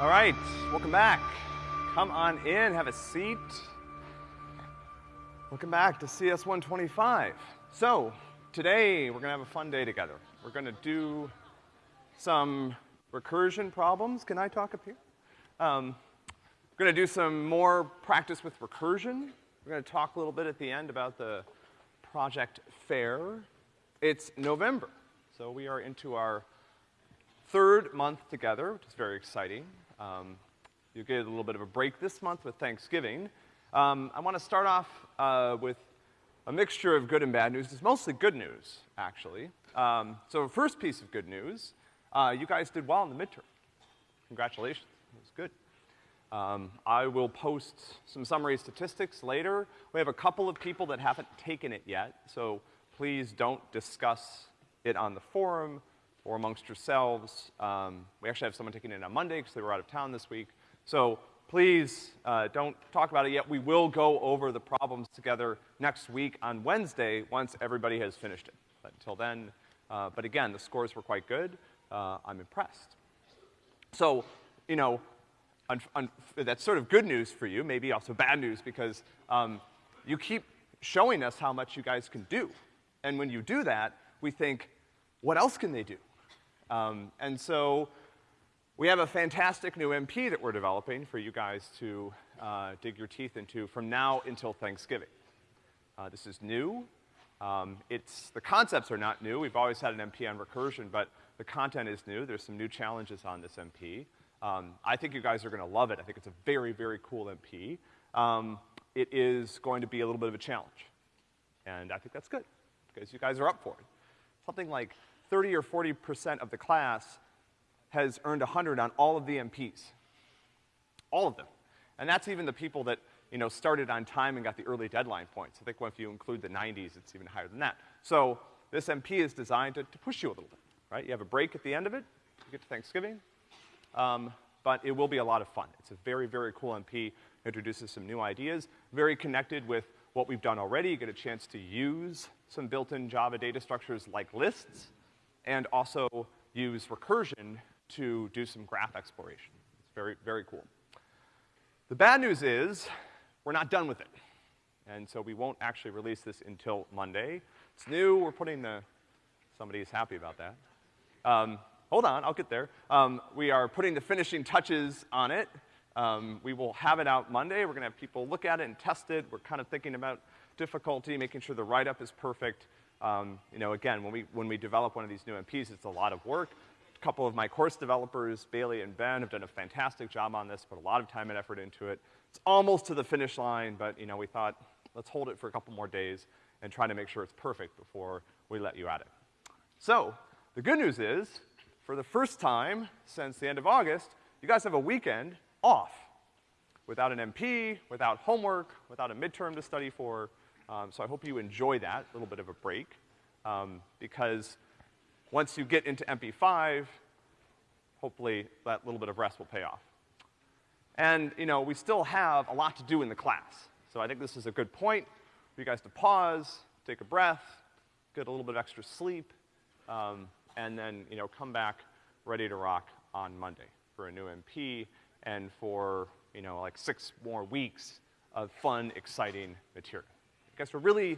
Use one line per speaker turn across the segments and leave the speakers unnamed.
All right, welcome back. Come on in, have a seat. Welcome back to CS 125. So, today we're gonna have a fun day together. We're gonna do some recursion problems. Can I talk up here? Um, we're gonna do some more practice with recursion. We're gonna talk a little bit at the end about the project fair. It's November, so we are into our third month together, which is very exciting. Um, you get a little bit of a break this month with Thanksgiving. Um, I want to start off uh, with a mixture of good and bad news. It's mostly good news, actually. Um, so first piece of good news, uh, you guys did well in the midterm. Congratulations, it was good. Um, I will post some summary statistics later. We have a couple of people that haven't taken it yet, so please don't discuss it on the forum or amongst yourselves. Um, we actually have someone taking it on Monday because they were out of town this week. So please uh, don't talk about it yet. We will go over the problems together next week on Wednesday once everybody has finished it. But until then, uh, but again, the scores were quite good. Uh, I'm impressed. So, you know, that's sort of good news for you, maybe also bad news because um, you keep showing us how much you guys can do. And when you do that, we think, what else can they do? Um, and so we have a fantastic new MP that we're developing for you guys to uh, dig your teeth into from now until Thanksgiving. Uh, this is new. Um, it's, the concepts are not new. We've always had an MP on recursion, but the content is new. There's some new challenges on this MP. Um, I think you guys are gonna love it. I think it's a very, very cool MP. Um, it is going to be a little bit of a challenge. And I think that's good, because you guys are up for it. Something like 30 or 40% of the class has earned 100 on all of the MPs. All of them. And that's even the people that, you know, started on time and got the early deadline points. I think if you include the 90s, it's even higher than that. So this MP is designed to, to push you a little bit, right? You have a break at the end of it, you get to Thanksgiving, um, but it will be a lot of fun. It's a very, very cool MP, introduces some new ideas, very connected with what we've done already. You get a chance to use some built-in Java data structures like lists, and also use recursion to do some graph exploration. It's very, very cool. The bad news is, we're not done with it. And so we won't actually release this until Monday. It's new, we're putting the, somebody's happy about that. Um, hold on, I'll get there. Um, we are putting the finishing touches on it. Um, we will have it out Monday. We're gonna have people look at it and test it. We're kind of thinking about difficulty, making sure the write-up is perfect. Um, you know, again, when we, when we develop one of these new MPs, it's a lot of work. A couple of my course developers, Bailey and Ben, have done a fantastic job on this, put a lot of time and effort into it. It's almost to the finish line, but, you know, we thought, let's hold it for a couple more days and try to make sure it's perfect before we let you at it. So, the good news is, for the first time since the end of August, you guys have a weekend off. Without an MP, without homework, without a midterm to study for, um, so I hope you enjoy that, little bit of a break, um, because once you get into MP5, hopefully that little bit of rest will pay off. And, you know, we still have a lot to do in the class. So I think this is a good point for you guys to pause, take a breath, get a little bit of extra sleep, um, and then, you know, come back ready to rock on Monday for a new MP and for, you know, like six more weeks of fun, exciting material guess we're really,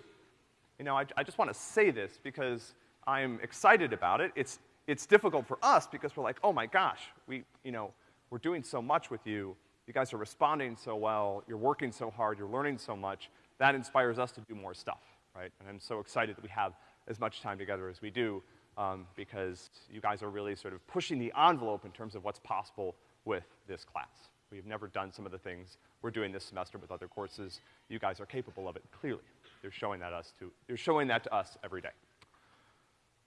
you know, I, I just want to say this because I'm excited about it. It's, it's difficult for us because we're like, oh my gosh, we, you know, we're doing so much with you. You guys are responding so well. You're working so hard. You're learning so much. That inspires us to do more stuff, right? And I'm so excited that we have as much time together as we do um, because you guys are really sort of pushing the envelope in terms of what's possible with this class. We've never done some of the things we're doing this semester with other courses. You guys are capable of it, clearly. They're showing that us to, they're showing that to us every day.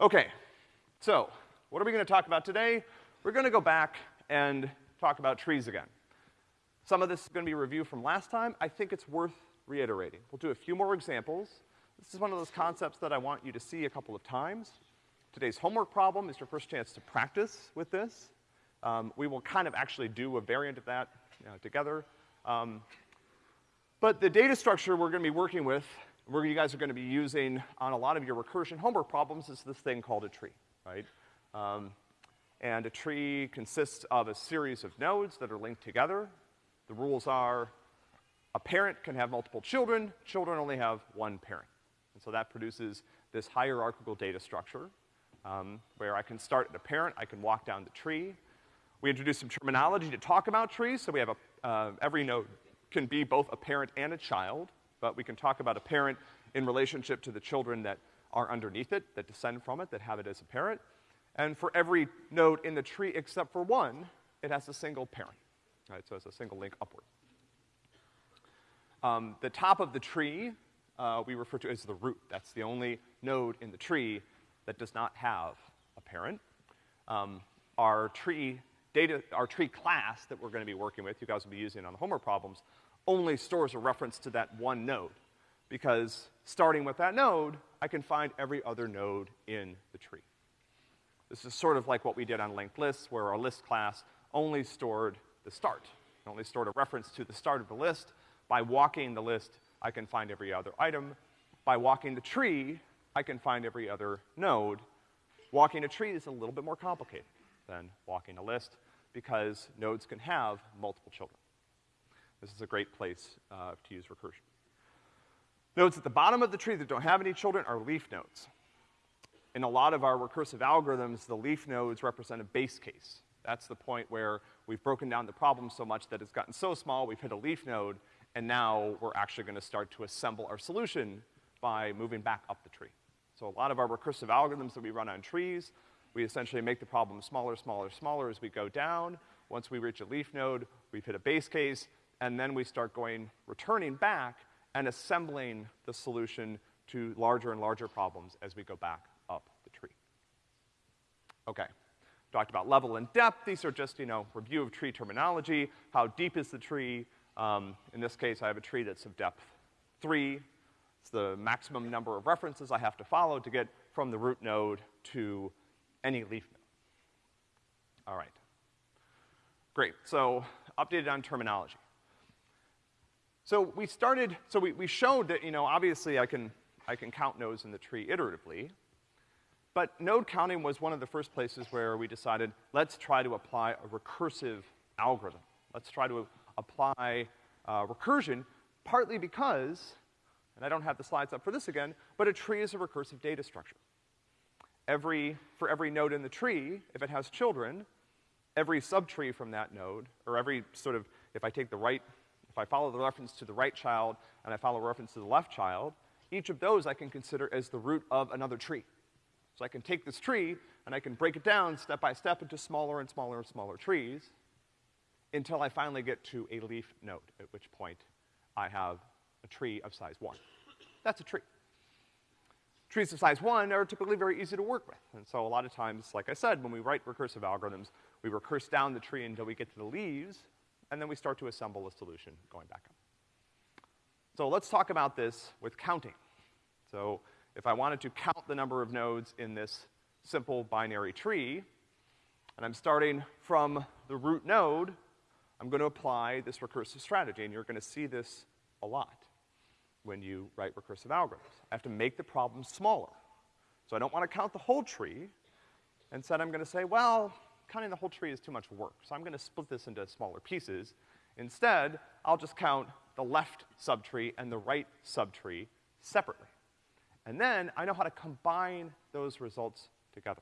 Okay, so what are we gonna talk about today? We're gonna go back and talk about trees again. Some of this is gonna be review from last time. I think it's worth reiterating. We'll do a few more examples. This is one of those concepts that I want you to see a couple of times. Today's homework problem is your first chance to practice with this. Um, we will kind of actually do a variant of that you know, together. Um, but the data structure we're gonna be working with, where you guys are gonna be using on a lot of your recursion homework problems is this thing called a tree, right? Um, And a tree consists of a series of nodes that are linked together. The rules are a parent can have multiple children, children only have one parent. And so that produces this hierarchical data structure, um, where I can start at a parent, I can walk down the tree. We introduce some terminology to talk about trees, so we have a, uh, every node can be both a parent and a child, but we can talk about a parent in relationship to the children that are underneath it, that descend from it, that have it as a parent. And for every node in the tree except for one, it has a single parent, right? So it's a single link upward. Um, the top of the tree, uh, we refer to as the root. That's the only node in the tree that does not have a parent. Um, our tree data, our tree class that we're gonna be working with, you guys will be using on the homework problems, only stores a reference to that one node. Because starting with that node, I can find every other node in the tree. This is sort of like what we did on linked lists, where our list class only stored the start. It only stored a reference to the start of the list. By walking the list, I can find every other item. By walking the tree, I can find every other node. Walking a tree is a little bit more complicated than walking a list because nodes can have multiple children. This is a great place uh, to use recursion. Nodes at the bottom of the tree that don't have any children are leaf nodes in a lot of our recursive algorithms, the leaf nodes represent a base case. That's the point where we've broken down the problem so much that it's gotten so small, we've hit a leaf node, and now we're actually gonna start to assemble our solution by moving back up the tree. So a lot of our recursive algorithms that we run on trees, we essentially make the problem smaller, smaller, smaller as we go down. Once we reach a leaf node, we've hit a base case, and then we start going, returning back and assembling the solution to larger and larger problems as we go back up the tree. Okay. Talked about level and depth. These are just, you know, review of tree terminology. How deep is the tree? Um, in this case, I have a tree that's of depth three. It's the maximum number of references I have to follow to get from the root node to any leaf node. All right. Great. So, updated on terminology. So we started, so we, we showed that, you know, obviously I can, I can count nodes in the tree iteratively. But node counting was one of the first places where we decided, let's try to apply a recursive algorithm. Let's try to apply uh, recursion, partly because, and I don't have the slides up for this again, but a tree is a recursive data structure. Every, for every node in the tree, if it has children, every subtree from that node, or every sort of, if I take the right, if I follow the reference to the right child and I follow a reference to the left child, each of those I can consider as the root of another tree. So I can take this tree and I can break it down step by step into smaller and smaller and smaller trees until I finally get to a leaf node, at which point I have a tree of size one. That's a tree. Trees of size one are typically very easy to work with. And so a lot of times, like I said, when we write recursive algorithms, we recurse down the tree until we get to the leaves, and then we start to assemble a solution going back up. So let's talk about this with counting. So if I wanted to count the number of nodes in this simple binary tree, and I'm starting from the root node, I'm gonna apply this recursive strategy, and you're gonna see this a lot when you write recursive algorithms. I have to make the problem smaller. So I don't wanna count the whole tree. Instead, I'm gonna say, well, counting the whole tree is too much work, so I'm gonna split this into smaller pieces. Instead, I'll just count the left subtree and the right subtree separately. And then I know how to combine those results together.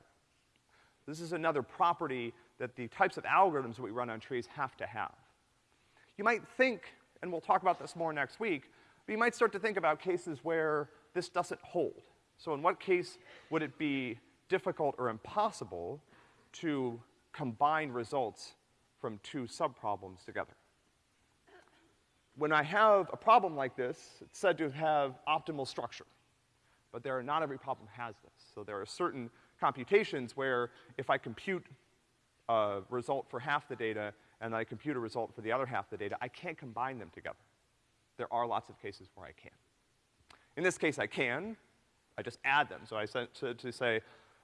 This is another property that the types of algorithms that we run on trees have to have. You might think, and we'll talk about this more next week, but you might start to think about cases where this doesn't hold. So in what case would it be difficult or impossible to combine results from two subproblems together? When I have a problem like this, it's said to have optimal structure but there are, not every problem has this. So there are certain computations where if I compute a result for half the data and I compute a result for the other half the data, I can't combine them together. There are lots of cases where I can. In this case, I can. I just add them. So I sent to, to say,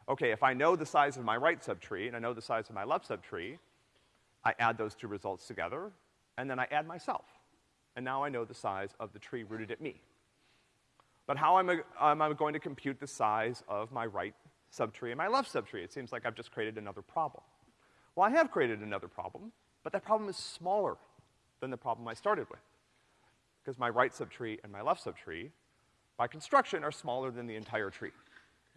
okay, if I know the size of my right subtree and I know the size of my left subtree, I add those two results together, and then I add myself. And now I know the size of the tree rooted at me. But how am I, am I going to compute the size of my right subtree and my left subtree? It seems like I've just created another problem. Well, I have created another problem, but that problem is smaller than the problem I started with. Because my right subtree and my left subtree, by construction, are smaller than the entire tree.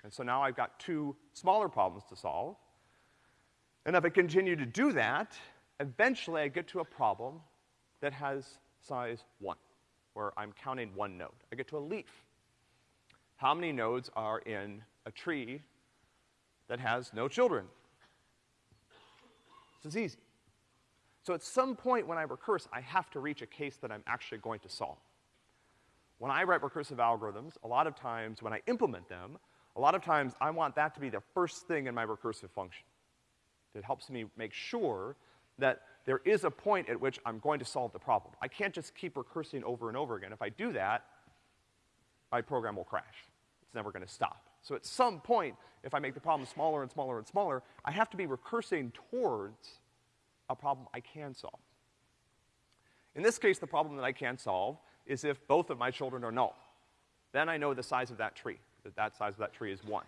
And so now I've got two smaller problems to solve. And if I continue to do that, eventually I get to a problem that has size one, where I'm counting one node. I get to a leaf. How many nodes are in a tree that has no children? This is easy. So at some point when I recurse, I have to reach a case that I'm actually going to solve. When I write recursive algorithms, a lot of times when I implement them, a lot of times I want that to be the first thing in my recursive function. It helps me make sure that there is a point at which I'm going to solve the problem. I can't just keep recursing over and over again. If I do that, my program will crash. It's never gonna stop. So at some point, if I make the problem smaller and smaller and smaller, I have to be recursing towards a problem I can solve. In this case, the problem that I can solve is if both of my children are null. Then I know the size of that tree, that that size of that tree is one.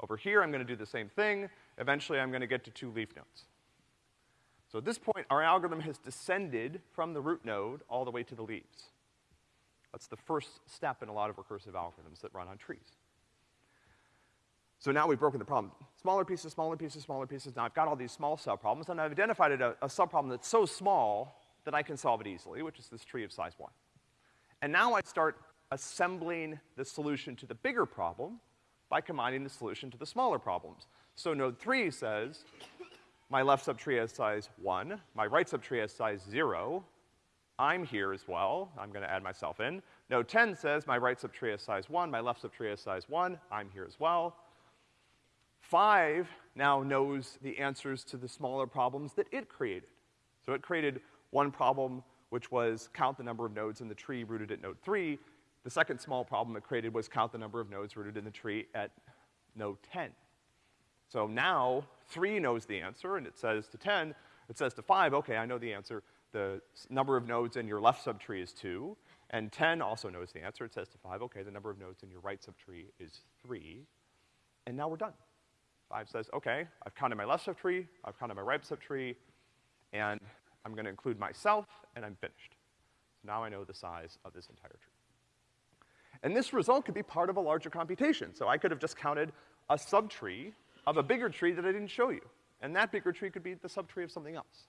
Over here, I'm gonna do the same thing. Eventually, I'm gonna get to two leaf nodes. So at this point, our algorithm has descended from the root node all the way to the leaves. That's the first step in a lot of recursive algorithms that run on trees. So now we've broken the problem. Smaller pieces, smaller pieces, smaller pieces. Now I've got all these small subproblems, and I've identified a, a subproblem that's so small that I can solve it easily, which is this tree of size one. And now I start assembling the solution to the bigger problem by combining the solution to the smaller problems. So node three says, my left subtree has size one, my right subtree has size zero, I'm here as well, I'm gonna add myself in. Node 10 says my right subtree has size one, my left subtree has size one, I'm here as well. Five now knows the answers to the smaller problems that it created. So it created one problem which was count the number of nodes in the tree rooted at node three. The second small problem it created was count the number of nodes rooted in the tree at node 10. So now, three knows the answer, and it says to 10, it says to five, okay, I know the answer. The number of nodes in your left subtree is two, and 10 also knows the answer. It says to five, okay, the number of nodes in your right subtree is three, and now we're done. Five says, okay, I've counted my left subtree, I've counted my right subtree, and I'm gonna include myself, and I'm finished. So now I know the size of this entire tree. And this result could be part of a larger computation. So I could have just counted a subtree of a bigger tree that I didn't show you. And that bigger tree could be the subtree of something else.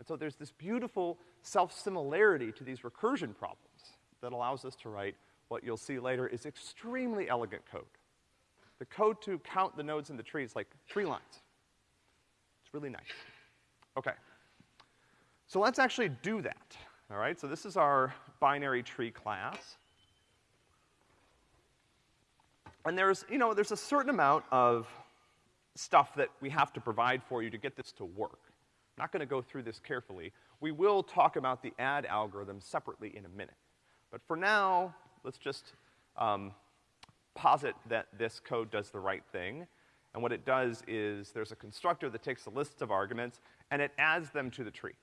And so there's this beautiful self-similarity to these recursion problems that allows us to write what you'll see later is extremely elegant code. The code to count the nodes in the tree is like three lines. It's really nice. Okay. So let's actually do that, all right? So this is our binary tree class. And there's, you know, there's a certain amount of stuff that we have to provide for you to get this to work. I'm not gonna go through this carefully. We will talk about the add algorithm separately in a minute. But for now, let's just um, posit that this code does the right thing. And what it does is there's a constructor that takes a list of arguments and it adds them to the tree.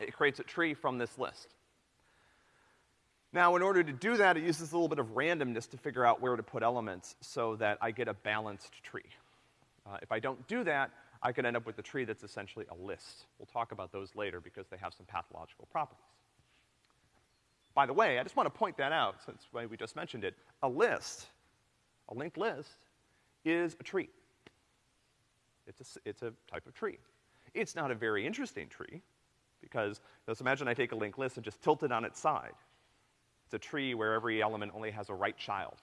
It creates a tree from this list. Now, in order to do that, it uses a little bit of randomness to figure out where to put elements so that I get a balanced tree. Uh, if I don't do that, I could end up with a tree that's essentially a list. We'll talk about those later because they have some pathological properties. By the way, I just want to point that out since we just mentioned it. A list, a linked list, is a tree. It's a, it's a type of tree. It's not a very interesting tree because, let's imagine I take a linked list and just tilt it on its side. It's a tree where every element only has a right child.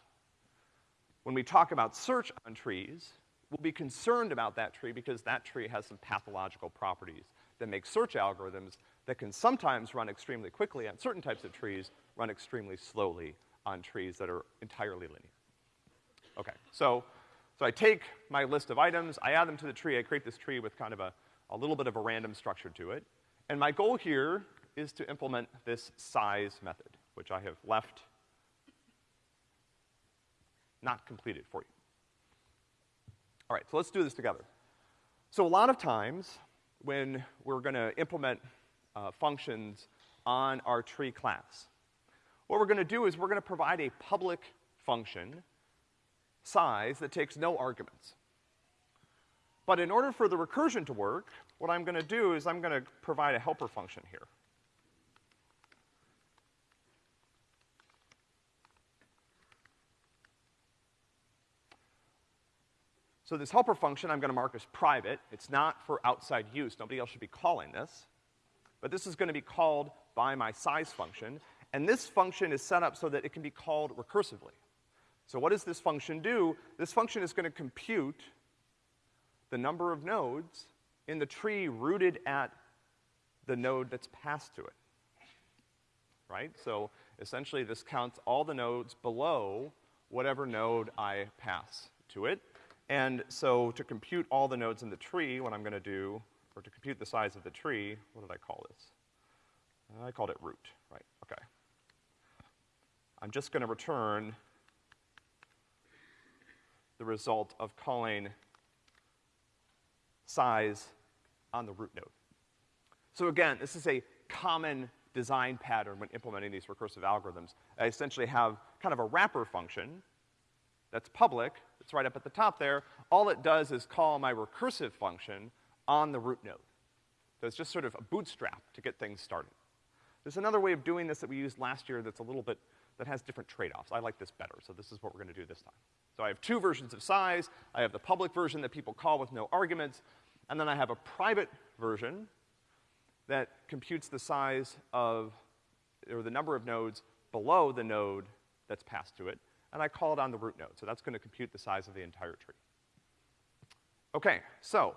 When we talk about search on trees, we'll be concerned about that tree because that tree has some pathological properties that make search algorithms that can sometimes run extremely quickly on certain types of trees, run extremely slowly on trees that are entirely linear. Okay, so, so I take my list of items, I add them to the tree, I create this tree with kind of a, a little bit of a random structure to it. And my goal here is to implement this size method, which I have left not completed for you. All right, so let's do this together. So a lot of times, when we're gonna implement uh, functions on our tree class, what we're gonna do is we're gonna provide a public function size that takes no arguments. But in order for the recursion to work, what I'm gonna do is I'm gonna provide a helper function here. So this helper function I'm gonna mark as private. It's not for outside use. Nobody else should be calling this. But this is gonna be called by my size function. And this function is set up so that it can be called recursively. So what does this function do? This function is gonna compute the number of nodes in the tree rooted at the node that's passed to it. Right? So essentially this counts all the nodes below whatever node I pass to it. And so to compute all the nodes in the tree, what I'm gonna do, or to compute the size of the tree, what did I call this? I called it root, right, okay. I'm just gonna return the result of calling size on the root node. So again, this is a common design pattern when implementing these recursive algorithms. I essentially have kind of a wrapper function that's public, it's right up at the top there. All it does is call my recursive function on the root node. So it's just sort of a bootstrap to get things started. There's another way of doing this that we used last year that's a little bit, that has different trade-offs. I like this better, so this is what we're gonna do this time. So I have two versions of size. I have the public version that people call with no arguments, and then I have a private version that computes the size of, or the number of nodes below the node that's passed to it and I call it on the root node. So that's gonna compute the size of the entire tree. Okay, so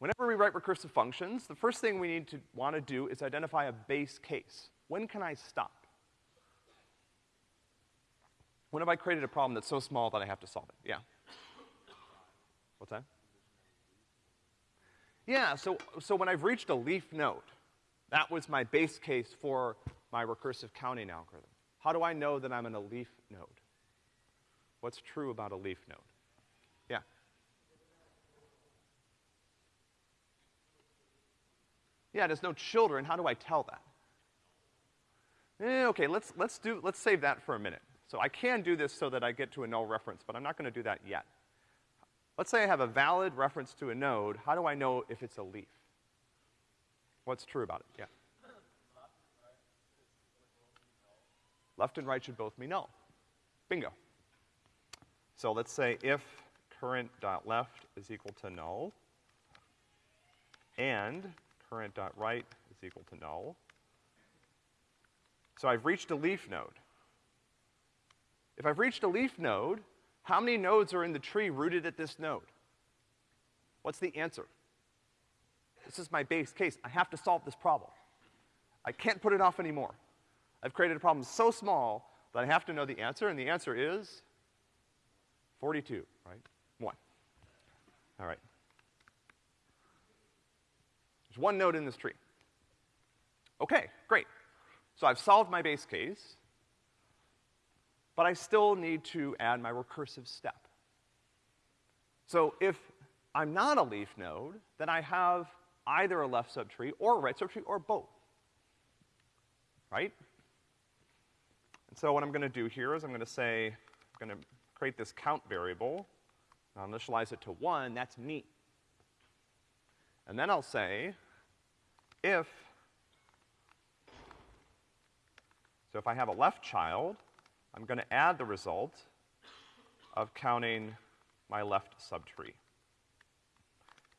whenever we write recursive functions, the first thing we need to wanna do is identify a base case. When can I stop? When have I created a problem that's so small that I have to solve it? Yeah. What's that? Yeah, so, so when I've reached a leaf node, that was my base case for my recursive counting algorithm? How do I know that I'm in a leaf node? What's true about a leaf node? Yeah. Yeah, there's no children. How do I tell that? Eh, okay, let's, let's do, let's save that for a minute. So I can do this so that I get to a null reference, but I'm not gonna do that yet. Let's say I have a valid reference to a node. How do I know if it's a leaf? What's true about it? Yeah. Left and right should both be null. Bingo. So let's say if current dot left is equal to null and current dot right is equal to null. So I've reached a leaf node. If I've reached a leaf node, how many nodes are in the tree rooted at this node? What's the answer? This is my base case. I have to solve this problem. I can't put it off anymore. I've created a problem so small that I have to know the answer, and the answer is 42, right? One. All right. There's one node in this tree. Okay, great. So I've solved my base case, but I still need to add my recursive step. So if I'm not a leaf node, then I have either a left subtree or a right subtree or both. Right? So what I'm gonna do here is I'm gonna say, I'm gonna create this count variable. I'll initialize it to one, that's me. And then I'll say, if, so if I have a left child, I'm gonna add the result of counting my left subtree.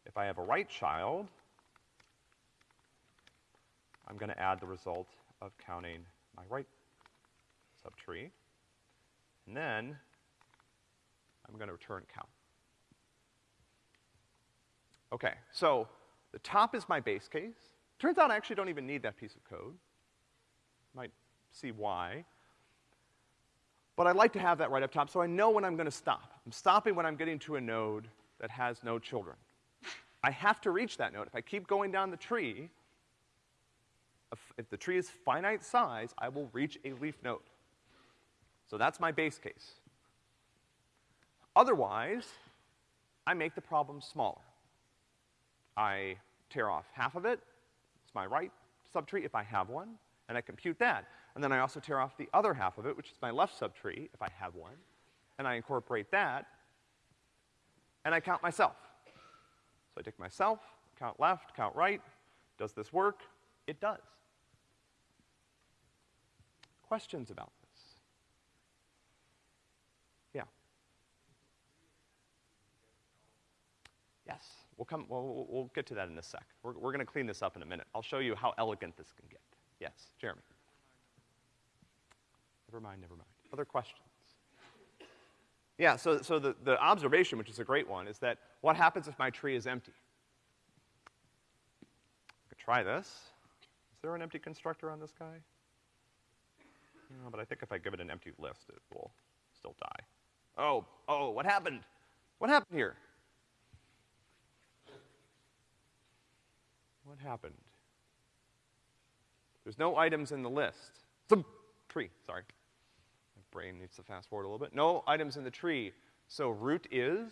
If I have a right child, I'm gonna add the result of counting my right subtree. And then I'm gonna return count. Okay, so the top is my base case. Turns out I actually don't even need that piece of code. Might see why. But I'd like to have that right up top so I know when I'm gonna stop. I'm stopping when I'm getting to a node that has no children. I have to reach that node. If I keep going down the tree, if, if the tree is finite size, I will reach a leaf node. So that's my base case. Otherwise, I make the problem smaller. I tear off half of it, it's my right subtree if I have one, and I compute that. And then I also tear off the other half of it, which is my left subtree if I have one, and I incorporate that, and I count myself. So I take myself, count left, count right. Does this work? It does. Questions about this? Yeah. Yes, we'll come, well, we'll, get to that in a sec. We're, we're gonna clean this up in a minute. I'll show you how elegant this can get. Yes, Jeremy. Never mind, never mind. Other questions? Yeah, so, so the, the observation, which is a great one, is that what happens if my tree is empty? I could try this. Is there an empty constructor on this guy? No, but I think if I give it an empty list, it will still die. Oh, oh, what happened? What happened here? What happened? There's no items in the list. Some tree, sorry. My brain needs to fast forward a little bit. No items in the tree. So root is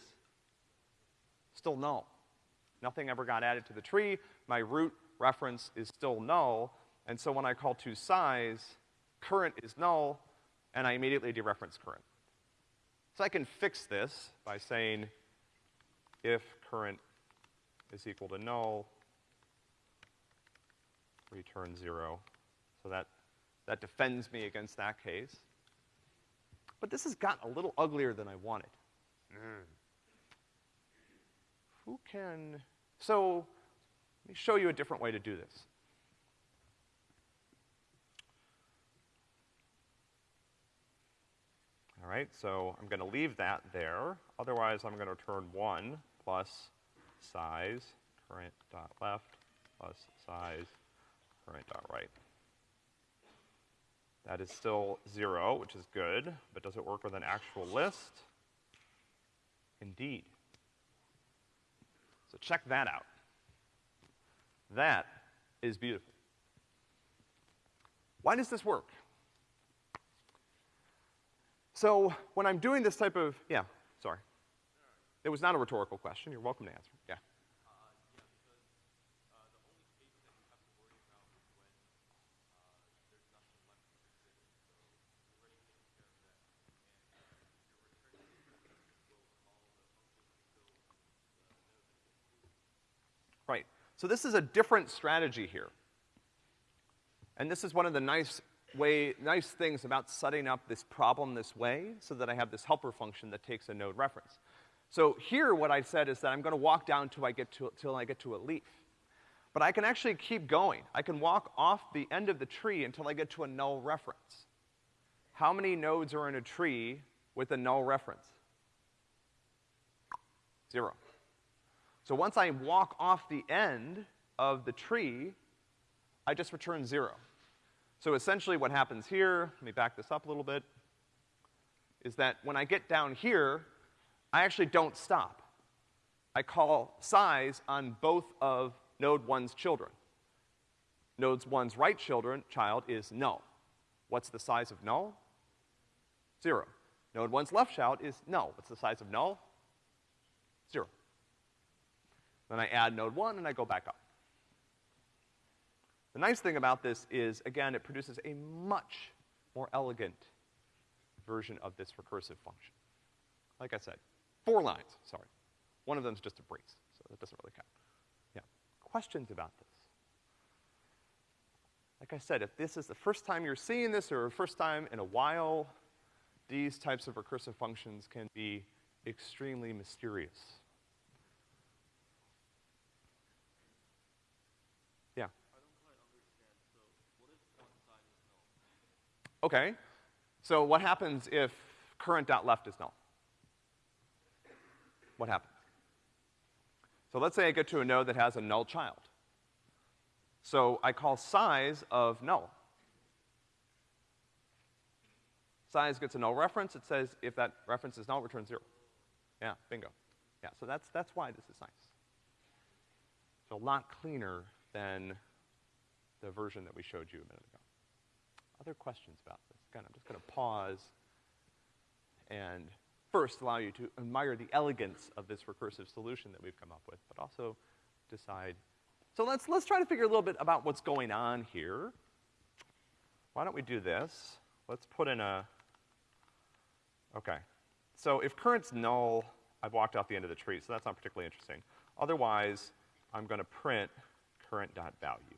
still null. Nothing ever got added to the tree. My root reference is still null. And so when I call to size, current is null, and I immediately dereference current. So I can fix this by saying if current is equal to null, return zero. So that, that defends me against that case. But this has gotten a little uglier than I wanted. Mm. Who can, so let me show you a different way to do this. All right, so I'm gonna leave that there. Otherwise, I'm gonna return one plus size, current dot left, plus size, current dot right. That is still zero, which is good, but does it work with an actual list? Indeed. So check that out. That is beautiful. Why does this work? So when I'm doing this type of, yeah, sorry. It was not a rhetorical question. You're welcome to answer. Yeah. Right. So this is a different strategy here. And this is one of the nice way, nice things about setting up this problem this way so that I have this helper function that takes a node reference. So here what I said is that I'm gonna walk down till I get to, till I get to a leaf. But I can actually keep going. I can walk off the end of the tree until I get to a null reference. How many nodes are in a tree with a null reference? Zero. So once I walk off the end of the tree, I just return zero. So essentially what happens here, let me back this up a little bit, is that when I get down here, I actually don't stop. I call size on both of node one's children. Node one's right children, child is null. What's the size of null? Zero. Node one's left child is null. What's the size of null? Zero. Then I add node one and I go back up. The nice thing about this is, again, it produces a much more elegant version of this recursive function. Like I said, four lines, sorry. One of them is just a brace, so that doesn't really count. Yeah. Questions about this? Like I said, if this is the first time you're seeing this or the first time in a while, these types of recursive functions can be extremely mysterious. Okay. So what happens if current.left is null? What happens? So let's say I get to a node that has a null child. So I call size of null. Size gets a null reference. It says if that reference is null, return zero. Yeah, bingo. Yeah, so that's, that's why this is nice. It's a lot cleaner than the version that we showed you a minute ago. Other questions about this? Again, I'm just gonna pause and first allow you to admire the elegance of this recursive solution that we've come up with, but also decide. So let's, let's try to figure a little bit about what's going on here. Why don't we do this? Let's put in a, okay. So if current's null, I've walked off the end of the tree, so that's not particularly interesting. Otherwise, I'm gonna print current.value.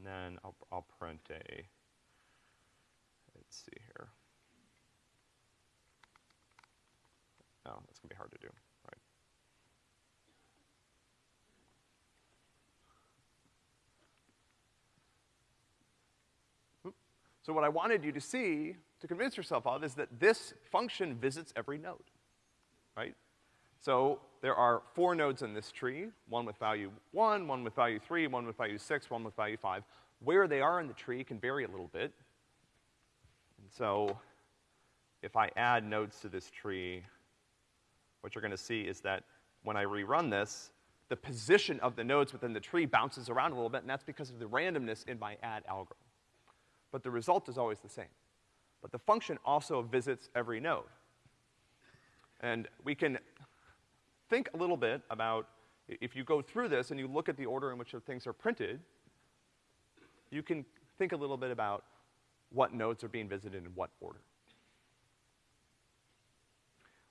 And then I'll, I'll print a, let's see here. Oh, that's gonna be hard to do, right? So what I wanted you to see, to convince yourself of, is that this function visits every node, right? So there are four nodes in this tree, one with value one, one with value three, one with value six, one with value five. Where they are in the tree can vary a little bit. And so if I add nodes to this tree, what you're gonna see is that when I rerun this, the position of the nodes within the tree bounces around a little bit, and that's because of the randomness in my add algorithm. But the result is always the same. But the function also visits every node. And we can think a little bit about, if you go through this and you look at the order in which the things are printed, you can think a little bit about what nodes are being visited in what order.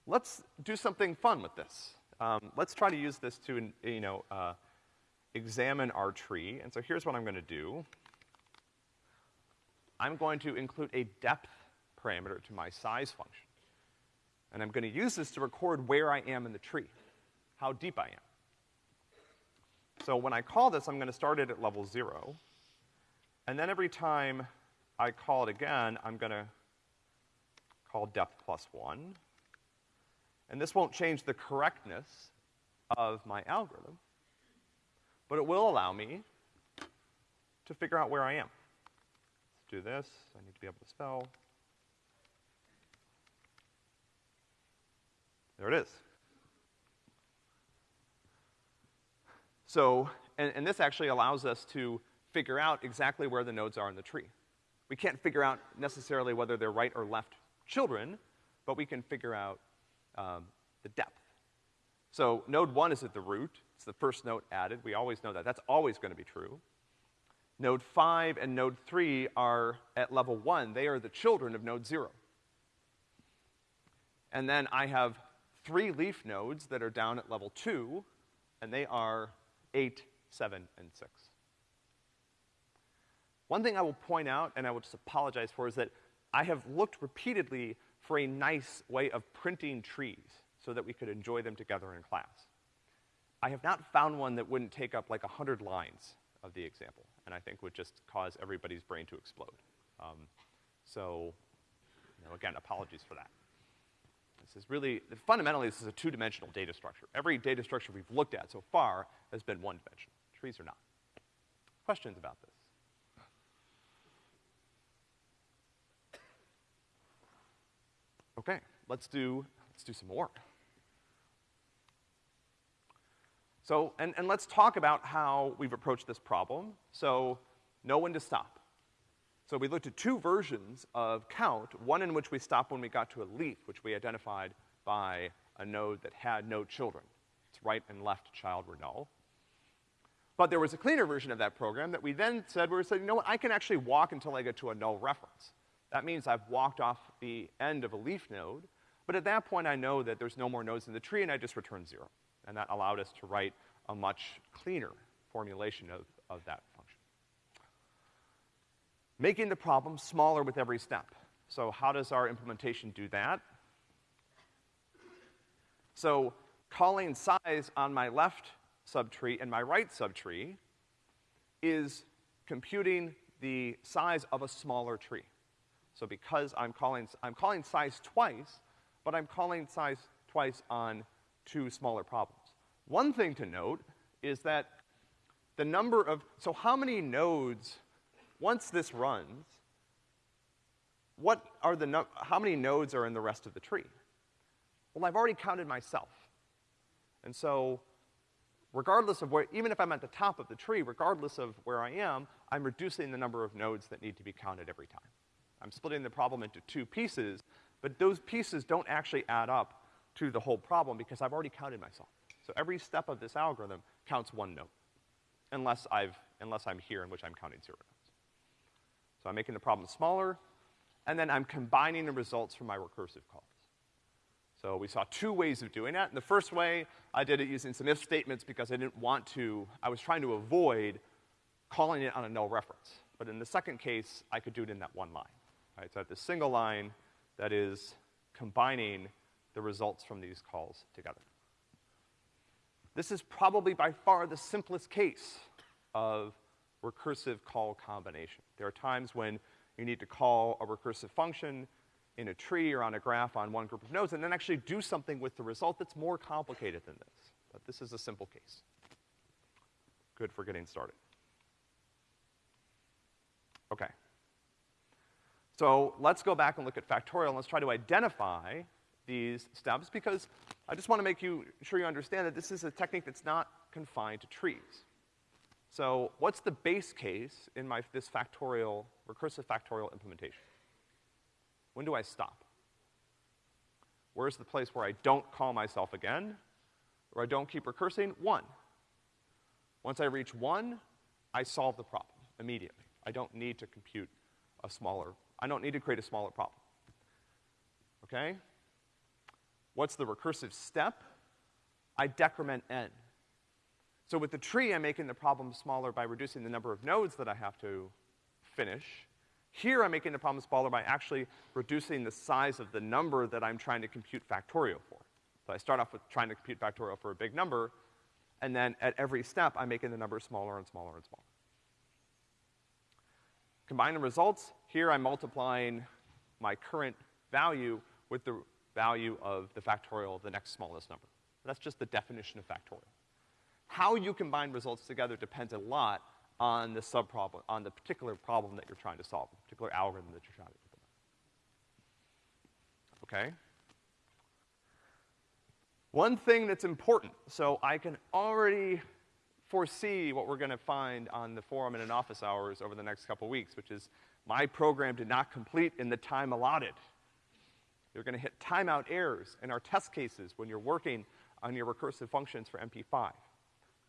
Let's do something fun with this. Um, let's try to use this to, you know, uh, examine our tree. And so here's what I'm gonna do. I'm going to include a depth parameter to my size function. And I'm gonna use this to record where I am in the tree, how deep I am. So when I call this, I'm gonna start it at level zero. And then every time I call it again, I'm gonna call depth plus one. And this won't change the correctness of my algorithm, but it will allow me to figure out where I am. Let's do this. I need to be able to spell. There it is. So, and, and this actually allows us to figure out exactly where the nodes are in the tree. We can't figure out necessarily whether they're right or left children, but we can figure out um, the depth. So node one is at the root. It's the first node added. We always know that. That's always gonna be true. Node five and node three are at level one. They are the children of node zero. And then I have three leaf nodes that are down at level two, and they are eight, seven, and six. One thing I will point out, and I will just apologize for, is that I have looked repeatedly for a nice way of printing trees so that we could enjoy them together in class. I have not found one that wouldn't take up like a hundred lines of the example, and I think would just cause everybody's brain to explode. Um, so, you know, again, apologies for that. This is really, fundamentally, this is a two-dimensional data structure. Every data structure we've looked at so far has been one-dimensional. Trees are not. Questions about this? Okay, let's do, let's do some more. So, and, and let's talk about how we've approached this problem. So, know when to stop. So we looked at two versions of count, one in which we stopped when we got to a leaf, which we identified by a node that had no children. Its right and left child were null. But there was a cleaner version of that program that we then said, we said, you know what, I can actually walk until I get to a null reference. That means I've walked off the end of a leaf node, but at that point I know that there's no more nodes in the tree and I just return zero. And that allowed us to write a much cleaner formulation of, of that. Making the problem smaller with every step. So how does our implementation do that? So calling size on my left subtree and my right subtree is computing the size of a smaller tree. So because I'm calling, I'm calling size twice, but I'm calling size twice on two smaller problems. One thing to note is that the number of, so how many nodes, once this runs, what are the, how many nodes are in the rest of the tree? Well, I've already counted myself. And so, regardless of where, even if I'm at the top of the tree, regardless of where I am, I'm reducing the number of nodes that need to be counted every time. I'm splitting the problem into two pieces, but those pieces don't actually add up to the whole problem because I've already counted myself. So every step of this algorithm counts one node, unless I've, unless I'm here in which I'm counting zero. So I'm making the problem smaller, and then I'm combining the results from my recursive calls. So we saw two ways of doing that. In the first way, I did it using some if statements because I didn't want to, I was trying to avoid calling it on a null reference. But in the second case, I could do it in that one line. Right? So I have this single line that is combining the results from these calls together. This is probably by far the simplest case of recursive call combination. There are times when you need to call a recursive function in a tree or on a graph on one group of nodes and then actually do something with the result that's more complicated than this. But this is a simple case. Good for getting started. Okay. So let's go back and look at factorial and let's try to identify these steps because I just want to make you sure you understand that this is a technique that's not confined to trees. So what's the base case in my, this factorial, recursive factorial implementation? When do I stop? Where's the place where I don't call myself again, or I don't keep recursing? One. Once I reach one, I solve the problem immediately. I don't need to compute a smaller, I don't need to create a smaller problem. Okay? What's the recursive step? I decrement n. So with the tree, I'm making the problem smaller by reducing the number of nodes that I have to finish. Here, I'm making the problem smaller by actually reducing the size of the number that I'm trying to compute factorial for. So I start off with trying to compute factorial for a big number, and then at every step, I'm making the number smaller and smaller and smaller. Combine the results. Here, I'm multiplying my current value with the value of the factorial of the next smallest number. That's just the definition of factorial. How you combine results together depends a lot on the subproblem, on the particular problem that you're trying to solve, the particular algorithm that you're trying to implement. Okay? One thing that's important, so I can already foresee what we're gonna find on the forum and in office hours over the next couple weeks, which is my program did not complete in the time allotted. You're gonna hit timeout errors in our test cases when you're working on your recursive functions for MP5.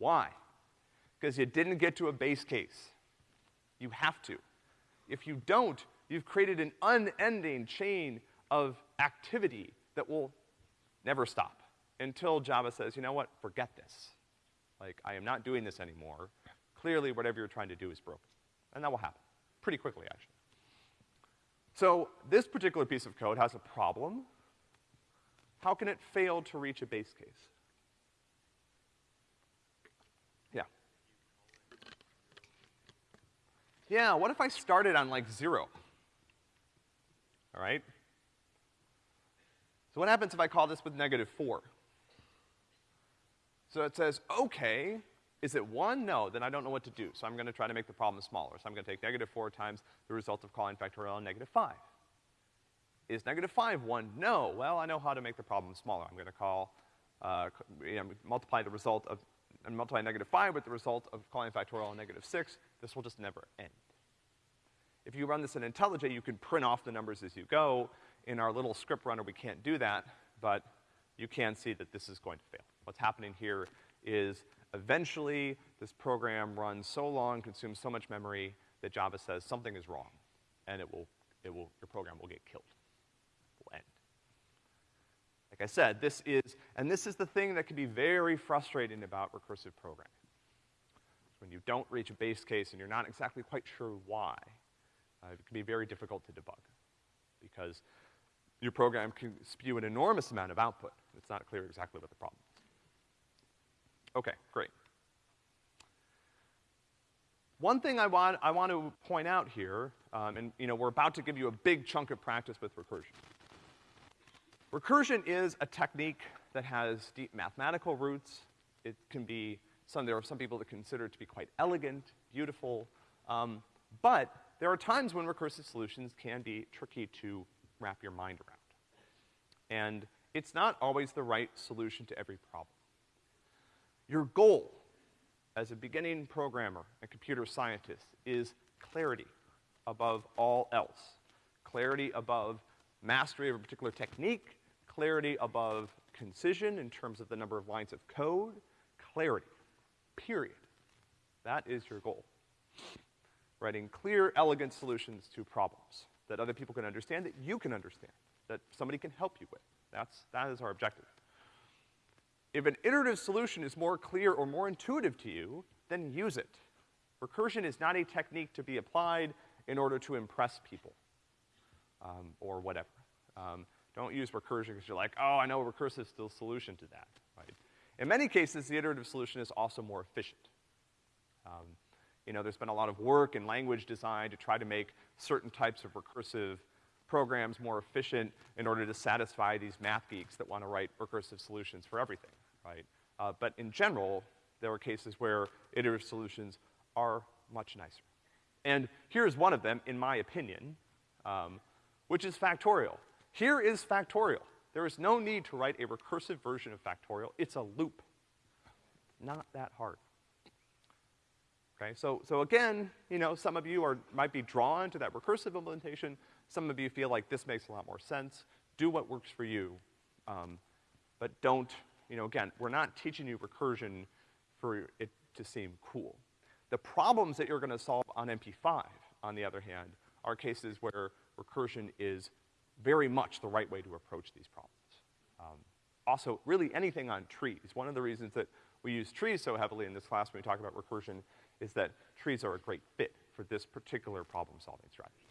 Why? Because you didn't get to a base case. You have to. If you don't, you've created an unending chain of activity that will never stop until Java says, you know what, forget this. Like, I am not doing this anymore. Clearly, whatever you're trying to do is broken. And that will happen. Pretty quickly, actually. So, this particular piece of code has a problem. How can it fail to reach a base case? Yeah. Yeah, what if I started on like zero? All right? So what happens if I call this with negative four? So it says, okay, is it one? No, then I don't know what to do. So I'm gonna try to make the problem smaller. So I'm gonna take negative four times the result of calling factorial on negative five. Is negative five one? No. Well, I know how to make the problem smaller. I'm gonna call, uh, you know, multiply the result of, and multiply negative five with the result of calling factorial on negative six. This will just never end. If you run this in IntelliJ, you can print off the numbers as you go. In our little script runner, we can't do that, but you can see that this is going to fail. What's happening here is eventually this program runs so long, consumes so much memory that Java says something is wrong, and it will, it will, your program will get killed. Like I said, this is, and this is the thing that can be very frustrating about recursive programming. When you don't reach a base case and you're not exactly quite sure why, uh, it can be very difficult to debug. Because your program can spew an enormous amount of output. It's not clear exactly what the problem is. Okay, great. One thing I want, I want to point out here, um, and you know, we're about to give you a big chunk of practice with recursion. Recursion is a technique that has deep mathematical roots. It can be, some, there are some people that consider it to be quite elegant, beautiful, um, but there are times when recursive solutions can be tricky to wrap your mind around. And it's not always the right solution to every problem. Your goal as a beginning programmer and computer scientist is clarity above all else. Clarity above mastery of a particular technique, clarity above concision in terms of the number of lines of code, clarity, period. That is your goal. Writing clear, elegant solutions to problems that other people can understand, that you can understand, that somebody can help you with. That's, that is our objective. If an iterative solution is more clear or more intuitive to you, then use it. Recursion is not a technique to be applied in order to impress people, um, or whatever. Um, don't use recursion because you're like, oh, I know a recursive still solution to that, right? In many cases, the iterative solution is also more efficient. Um, you know, there's been a lot of work in language design to try to make certain types of recursive programs more efficient in order to satisfy these math geeks that want to write recursive solutions for everything, right? Uh, but in general, there are cases where iterative solutions are much nicer. And here's one of them, in my opinion, um, which is factorial. Here is factorial. There is no need to write a recursive version of factorial. It's a loop. Not that hard. Okay, so, so again, you know, some of you are, might be drawn to that recursive implementation. Some of you feel like this makes a lot more sense. Do what works for you. Um, but don't, you know, again, we're not teaching you recursion for it to seem cool. The problems that you're gonna solve on MP5, on the other hand, are cases where recursion is very much the right way to approach these problems. Um, also, really anything on trees. One of the reasons that we use trees so heavily in this class when we talk about recursion is that trees are a great fit for this particular problem-solving strategy.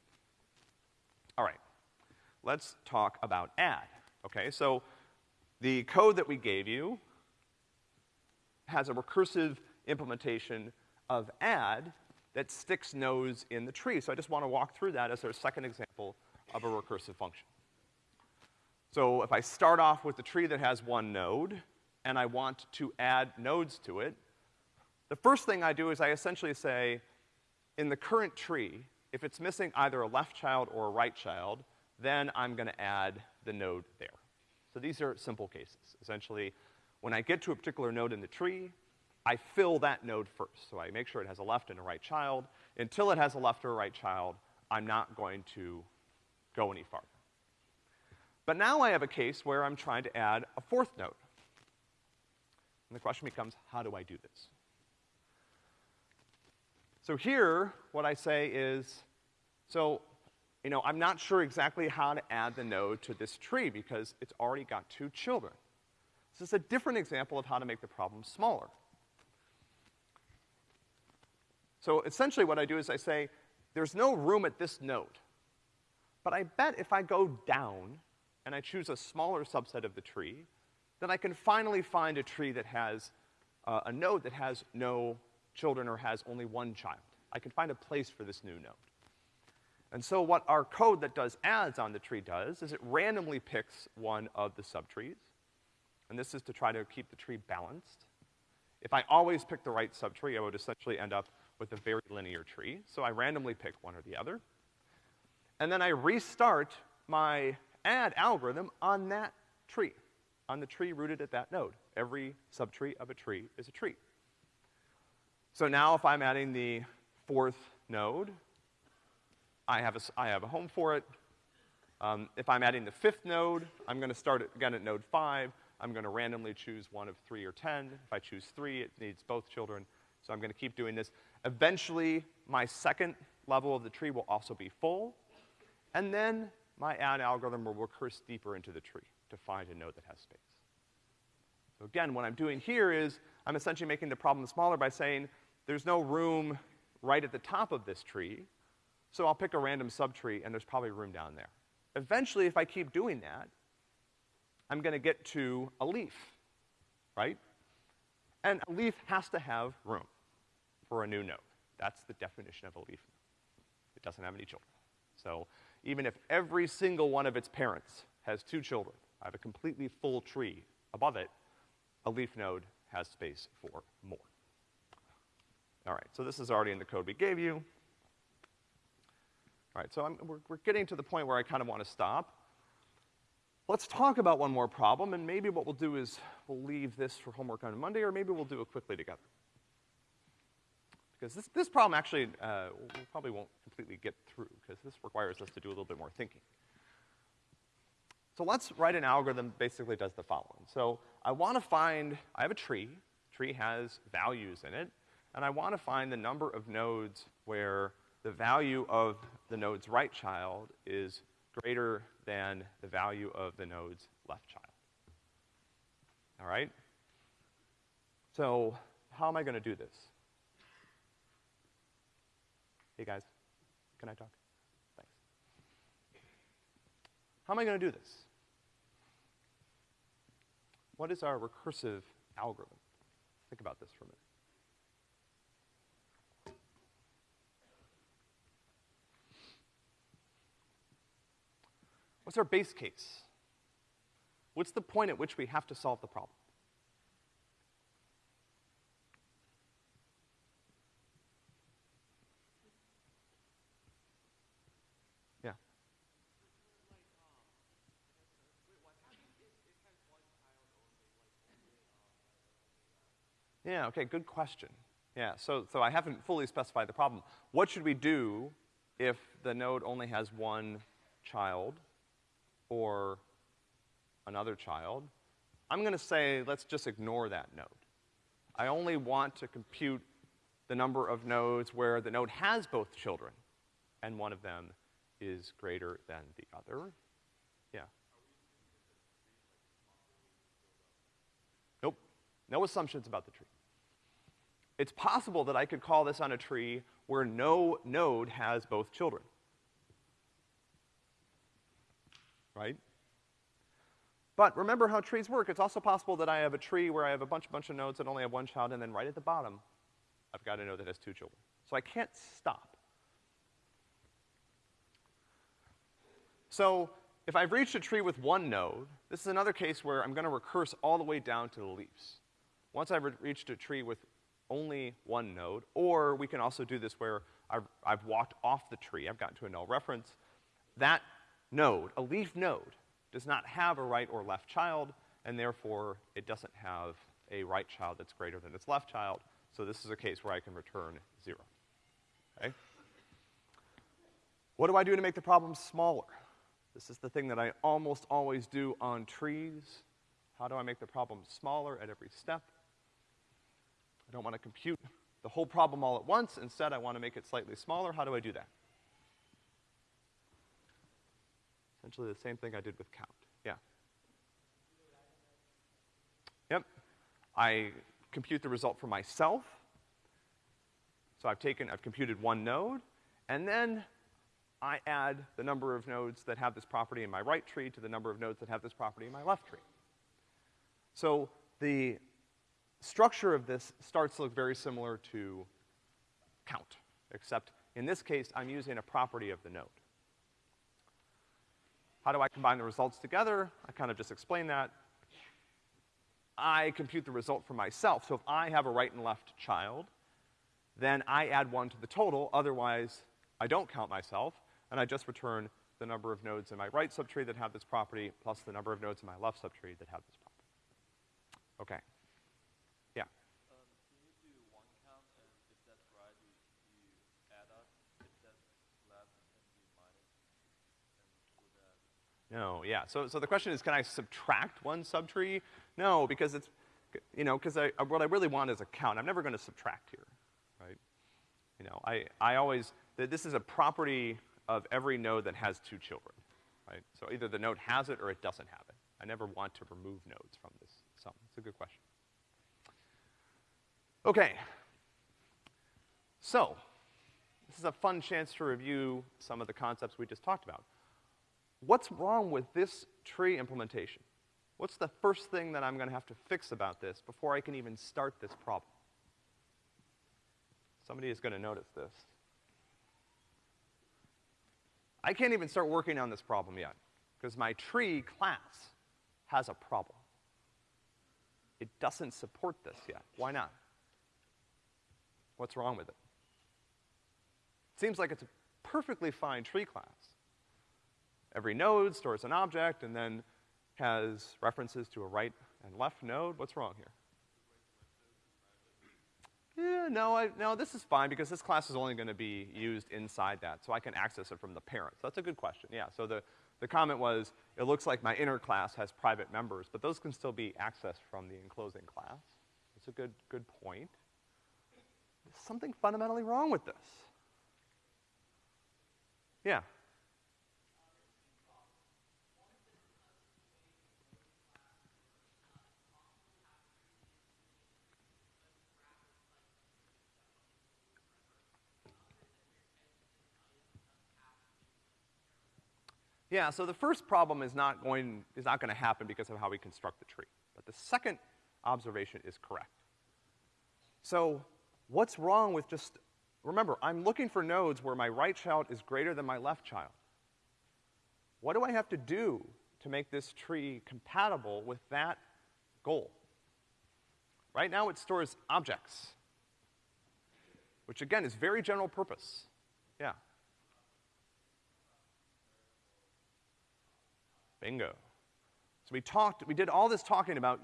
All right, let's talk about add. Okay, so the code that we gave you has a recursive implementation of add that sticks nodes in the tree. So I just want to walk through that as our second example of a recursive function. So if I start off with the tree that has one node, and I want to add nodes to it, the first thing I do is I essentially say, in the current tree, if it's missing either a left child or a right child, then I'm gonna add the node there. So these are simple cases. Essentially, when I get to a particular node in the tree, I fill that node first. So I make sure it has a left and a right child. Until it has a left or a right child, I'm not going to go any farther. But now I have a case where I'm trying to add a fourth node. And the question becomes, how do I do this? So here, what I say is, so, you know, I'm not sure exactly how to add the node to this tree because it's already got two children. This is a different example of how to make the problem smaller. So essentially what I do is I say, there's no room at this node. But I bet if I go down and I choose a smaller subset of the tree, then I can finally find a tree that has uh, a node that has no children or has only one child. I can find a place for this new node. And so what our code that does adds on the tree does is it randomly picks one of the subtrees. And this is to try to keep the tree balanced. If I always pick the right subtree, I would essentially end up with a very linear tree. So I randomly pick one or the other. And then I restart my add algorithm on that tree, on the tree rooted at that node. Every subtree of a tree is a tree. So now if I'm adding the fourth node, I have a, I have a home for it. Um, if I'm adding the fifth node, I'm gonna start it again at node five. I'm gonna randomly choose one of three or ten. If I choose three, it needs both children. So I'm gonna keep doing this. Eventually, my second level of the tree will also be full. And then my add algorithm will recurse deeper into the tree to find a node that has space. So again, what I'm doing here is I'm essentially making the problem smaller by saying there's no room right at the top of this tree, so I'll pick a random subtree and there's probably room down there. Eventually, if I keep doing that, I'm gonna get to a leaf, right? And a leaf has to have room for a new node. That's the definition of a leaf. It doesn't have any children. So even if every single one of its parents has two children, I have a completely full tree above it, a leaf node has space for more. All right, so this is already in the code we gave you. All right, so I'm, we're, we're getting to the point where I kind of want to stop. Let's talk about one more problem, and maybe what we'll do is we'll leave this for homework on Monday, or maybe we'll do it quickly together. Because this, this problem actually, uh, we probably won't completely get through, because this requires us to do a little bit more thinking. So let's write an algorithm that basically does the following. So I want to find, I have a tree, tree has values in it, and I want to find the number of nodes where the value of the node's right child is greater than the value of the node's left child. All right? So, how am I gonna do this? Hey guys, can I talk? Thanks. How am I gonna do this? What is our recursive algorithm? Think about this for a minute. What's our base case? What's the point at which we have to solve the problem? Yeah. Yeah, okay, good question. Yeah, so, so I haven't fully specified the problem. What should we do if the node only has one child or another child? I'm gonna say, let's just ignore that node. I only want to compute the number of nodes where the node has both children, and one of them is greater than the other. Yeah. Nope. No assumptions about the tree. It's possible that I could call this on a tree where no node has both children. Right? But remember how trees work. It's also possible that I have a tree where I have a bunch, bunch of nodes that only have one child, and then right at the bottom, I've got a node that has two children. So I can't stop. So if I've reached a tree with one node, this is another case where I'm gonna recurse all the way down to the leaves. Once I've re reached a tree with only one node, or we can also do this where I've, I've walked off the tree, I've gotten to a null reference, that node, a leaf node, does not have a right or left child, and therefore it doesn't have a right child that's greater than its left child, so this is a case where I can return zero. Okay? What do I do to make the problem smaller? This is the thing that I almost always do on trees. How do I make the problem smaller at every step? I don't want to compute the whole problem all at once. Instead, I want to make it slightly smaller. How do I do that? Essentially the same thing I did with count. Yeah. Yep. I compute the result for myself. So I've taken, I've computed one node, and then I add the number of nodes that have this property in my right tree to the number of nodes that have this property in my left tree. So the structure of this starts to look very similar to count, except in this case, I'm using a property of the node. How do I combine the results together? I kind of just explained that. I compute the result for myself. So if I have a right and left child, then I add one to the total, otherwise I don't count myself, and I just return the number of nodes in my right subtree that have this property plus the number of nodes in my left subtree that have this property. Okay. Yeah.
Um, can you do one count, and if that's right, you, you add up. If that's left, then you minus, and do that.
No, yeah. So, so the question is, can I subtract one subtree? No, because it's, you know, because I, what I really want is a count. I'm never gonna subtract here, right? You know, I, I always, th- this is a property of every node that has two children, right? So either the node has it or it doesn't have it. I never want to remove nodes from this sum. It's a good question. Okay. So, this is a fun chance to review some of the concepts we just talked about. What's wrong with this tree implementation? What's the first thing that I'm gonna have to fix about this before I can even start this problem? Somebody is gonna notice this. I can't even start working on this problem yet, because my tree class has a problem. It doesn't support this yet. Why not? What's wrong with it? Seems like it's a perfectly fine tree class. Every node stores an object and then has references to a right and left node. What's wrong here? Yeah, no, I, no, this is fine because this class is only gonna be used inside that, so I can access it from the parent. So that's a good question, yeah. So the, the comment was, it looks like my inner class has private members, but those can still be accessed from the enclosing class. That's a good, good point. There's something fundamentally wrong with this. Yeah. Yeah, so the first problem is not going, is not gonna happen because of how we construct the tree. But the second observation is correct. So, what's wrong with just, remember, I'm looking for nodes where my right child is greater than my left child. What do I have to do to make this tree compatible with that goal? Right now it stores objects, which again is very general purpose. Yeah. Bingo. So we talked, we did all this talking about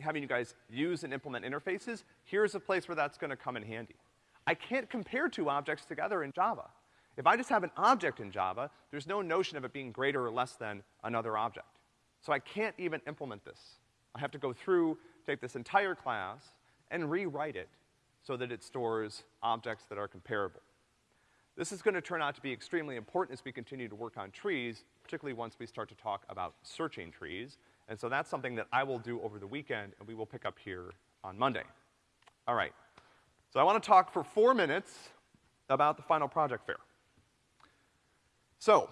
having you guys use and implement interfaces. Here's a place where that's gonna come in handy. I can't compare two objects together in Java. If I just have an object in Java, there's no notion of it being greater or less than another object. So I can't even implement this. I have to go through, take this entire class, and rewrite it so that it stores objects that are comparable. This is gonna turn out to be extremely important as we continue to work on trees, particularly once we start to talk about searching trees. And so that's something that I will do over the weekend, and we will pick up here on Monday. All right. So I wanna talk for four minutes about the final project fair. So,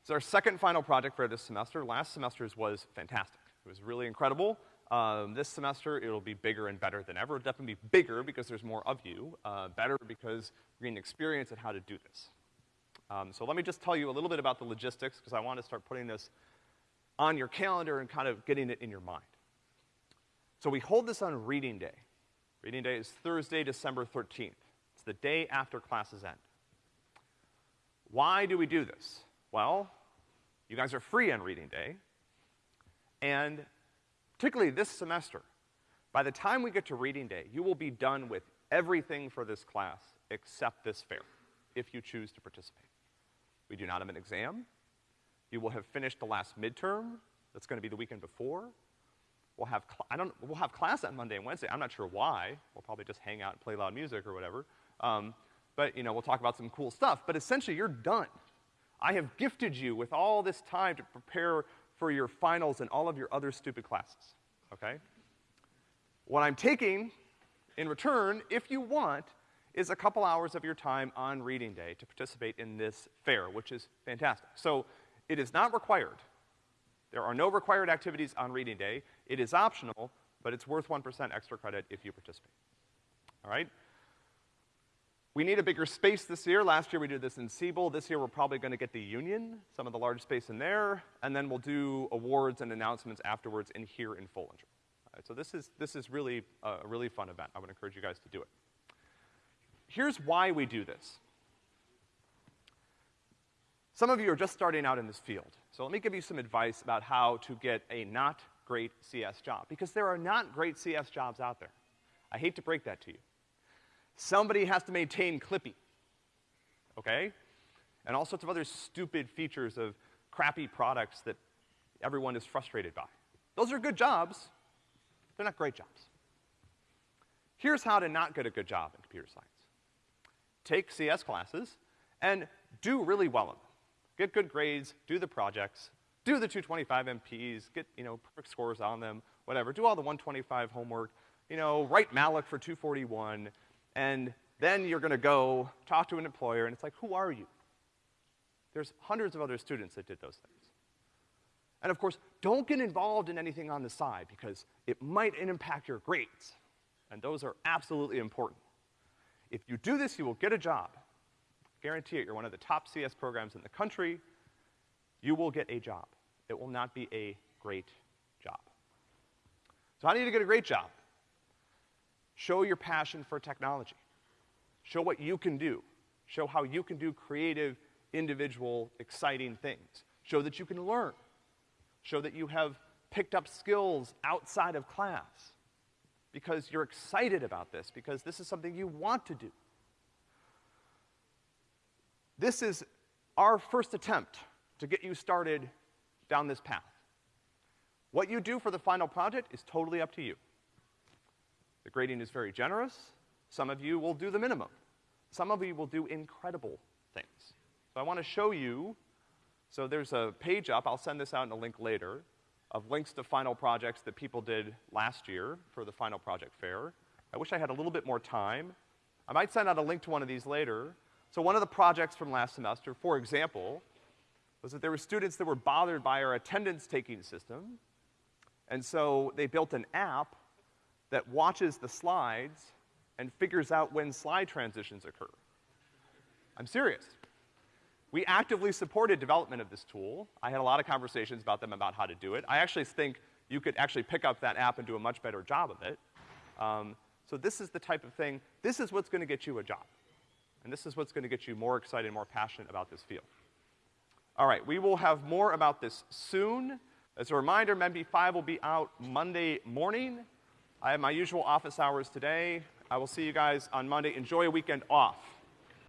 it's our second final project fair this semester. Last semester's was fantastic. It was really incredible. Um, this semester, it'll be bigger and better than ever. It'll definitely be bigger because there's more of you. Uh, better because we're getting experience at how to do this. Um, so let me just tell you a little bit about the logistics because I want to start putting this on your calendar and kind of getting it in your mind. So we hold this on Reading Day. Reading Day is Thursday, December 13th. It's the day after classes end. Why do we do this? Well, you guys are free on reading day, and particularly this semester, by the time we get to reading day, you will be done with everything for this class except this fair, if you choose to participate. We do not have an exam. You will have finished the last midterm. That's gonna be the weekend before. We'll have, I don't, we'll have class on Monday and Wednesday. I'm not sure why. We'll probably just hang out and play loud music or whatever. Um, but, you know, we'll talk about some cool stuff. But essentially, you're done. I have gifted you with all this time to prepare for your finals and all of your other stupid classes, okay? What I'm taking in return, if you want, is a couple hours of your time on reading day to participate in this fair, which is fantastic. So, it is not required. There are no required activities on reading day. It is optional, but it's worth 1% extra credit if you participate. All right? We need a bigger space this year. Last year we did this in Siebel. This year we're probably gonna get the Union, some of the large space in there, and then we'll do awards and announcements afterwards in here in Foellinger. Right, so this is, this is really a, a really fun event. I would encourage you guys to do it. Here's why we do this. Some of you are just starting out in this field. So let me give you some advice about how to get a not great CS job, because there are not great CS jobs out there. I hate to break that to you. Somebody has to maintain Clippy, okay? And all sorts of other stupid features of crappy products that everyone is frustrated by. Those are good jobs. They're not great jobs. Here's how to not get a good job in computer science. Take CS classes and do really well in them. Get good grades, do the projects, do the 225 MPs, get, you know, perfect scores on them, whatever. Do all the 125 homework, you know, write malloc for 241, and then you're gonna go talk to an employer, and it's like, who are you? There's hundreds of other students that did those things. And of course, don't get involved in anything on the side because it might impact your grades. And those are absolutely important. If you do this, you will get a job. Guarantee it, you're one of the top CS programs in the country. You will get a job. It will not be a great job. So how do you get a great job? Show your passion for technology. Show what you can do. Show how you can do creative, individual, exciting things. Show that you can learn. Show that you have picked up skills outside of class because you're excited about this, because this is something you want to do. This is our first attempt to get you started down this path. What you do for the final project is totally up to you. The grading is very generous. Some of you will do the minimum. Some of you will do incredible things. So I want to show you, so there's a page up, I'll send this out in a link later, of links to final projects that people did last year for the final project fair. I wish I had a little bit more time. I might send out a link to one of these later. So one of the projects from last semester, for example, was that there were students that were bothered by our attendance taking system, and so they built an app that watches the slides and figures out when slide transitions occur. I'm serious. We actively supported development of this tool. I had a lot of conversations about them about how to do it. I actually think you could actually pick up that app and do a much better job of it. Um, so this is the type of thing, this is what's gonna get you a job. And this is what's gonna get you more excited, more passionate about this field. All right, we will have more about this soon. As a reminder, MEMD 5 will be out Monday morning. I have my usual office hours today. I will see you guys on Monday. Enjoy a weekend off.